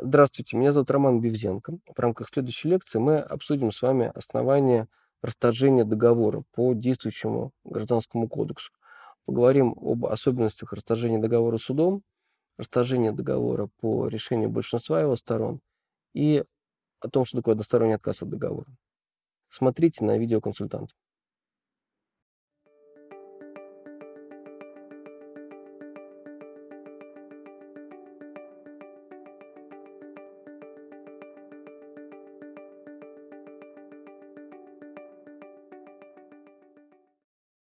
Здравствуйте, меня зовут Роман Бевзенко. В рамках следующей лекции мы обсудим с вами основания расторжения договора по действующему Гражданскому кодексу. Поговорим об особенностях расторжения договора судом, расторжения договора по решению большинства его сторон и о том, что такое односторонний отказ от договора. Смотрите на видеоконсультант.